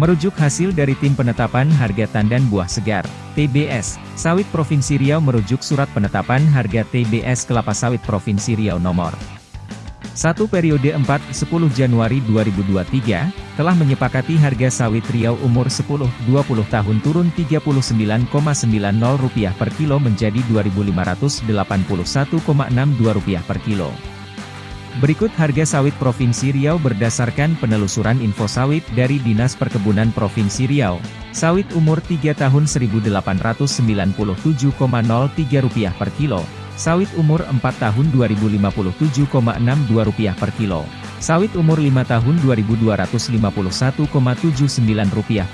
Merujuk hasil dari Tim Penetapan Harga Tandan Buah Segar, TBS, Sawit Provinsi Riau merujuk Surat Penetapan Harga TBS Kelapa Sawit Provinsi Riau nomor 1 periode 4-10 Januari 2023, telah menyepakati harga sawit Riau umur 10-20 tahun turun Rp39,90 per kilo menjadi Rp2.581,62 per kilo. Berikut harga sawit Provinsi Riau berdasarkan penelusuran info sawit dari Dinas Perkebunan Provinsi Riau. Sawit umur 3 tahun Rp1.897,03 per kilo. Sawit umur 4 tahun Rp2.057,62 per kilo. Sawit umur 5 tahun Rp2.251,79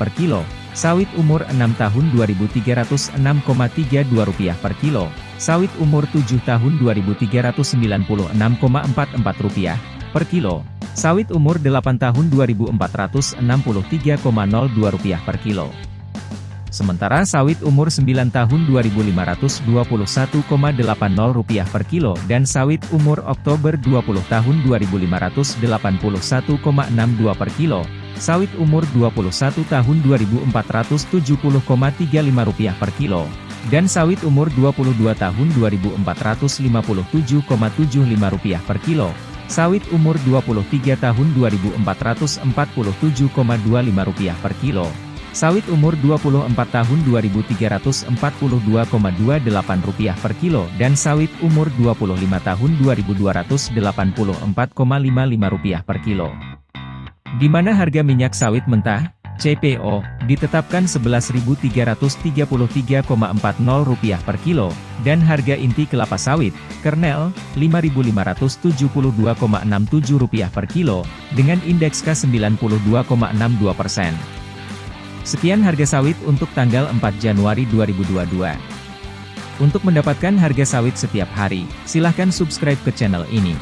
per kilo. Sawit umur 6 tahun Rp2.306,32 per kilo. Sawit umur 7 tahun Rp2.396,44 per kilo. Sawit umur 8 tahun Rp2.463,02 per kilo. Sementara sawit umur 9 tahun Rp2.521,80 per kilo dan sawit umur Oktober 20 tahun Rp2.581,62 per kilo, sawit umur 21 tahun Rp2.470,35 per kilo, dan sawit umur 22 tahun Rp2.457,75 per kilo, sawit umur 23 tahun Rp2.447,25 per kilo, sawit umur 24 tahun Rp2.342,28 per kilo dan sawit umur 25 tahun Rp2.284,55 per kilo. Di mana harga minyak sawit mentah, CPO, ditetapkan Rp11.333,40 per kilo, dan harga inti kelapa sawit, kernel, Rp5.572,67 per kilo, dengan indeks K92,62 persen. Sekian harga sawit untuk tanggal 4 Januari 2022. Untuk mendapatkan harga sawit setiap hari, silahkan subscribe ke channel ini.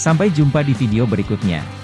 Sampai jumpa di video berikutnya.